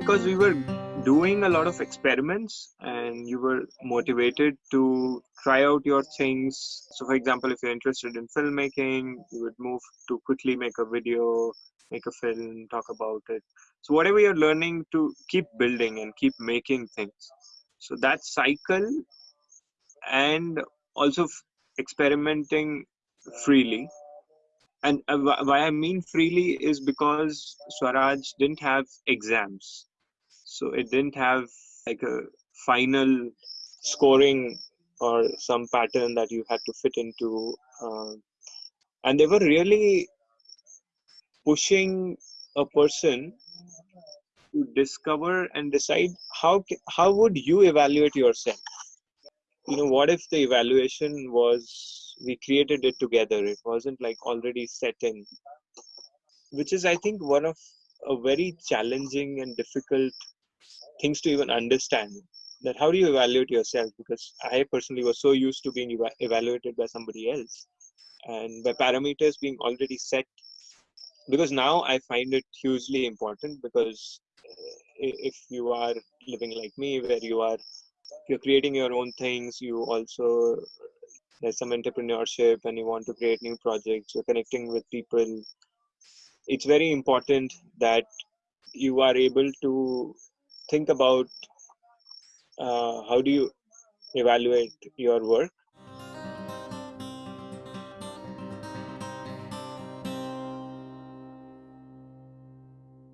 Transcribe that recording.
because we were doing a lot of experiments and you were motivated to try out your things. So, for example, if you're interested in filmmaking, you would move to quickly make a video, make a film, talk about it. So, whatever you're learning to keep building and keep making things. So, that cycle and also experimenting freely and uh, why I mean freely is because Swaraj didn't have exams, so it didn't have like a final scoring or some pattern that you had to fit into, uh, and they were really pushing a person to discover and decide how how would you evaluate yourself? You know what if the evaluation was we created it together it wasn't like already set in? Which is i think one of a very challenging and difficult things to even understand that how do you evaluate yourself? Because i personally was so used to being eva- evaluated by somebody else and by parameters being already set. Because now i find it hugely important because uh, if you are living like me where you are you're creating your own things you also there's some entrepreneurship and you want to create new projects you're connecting with people. It's very important that you are able to think about uh, how do you evaluate your work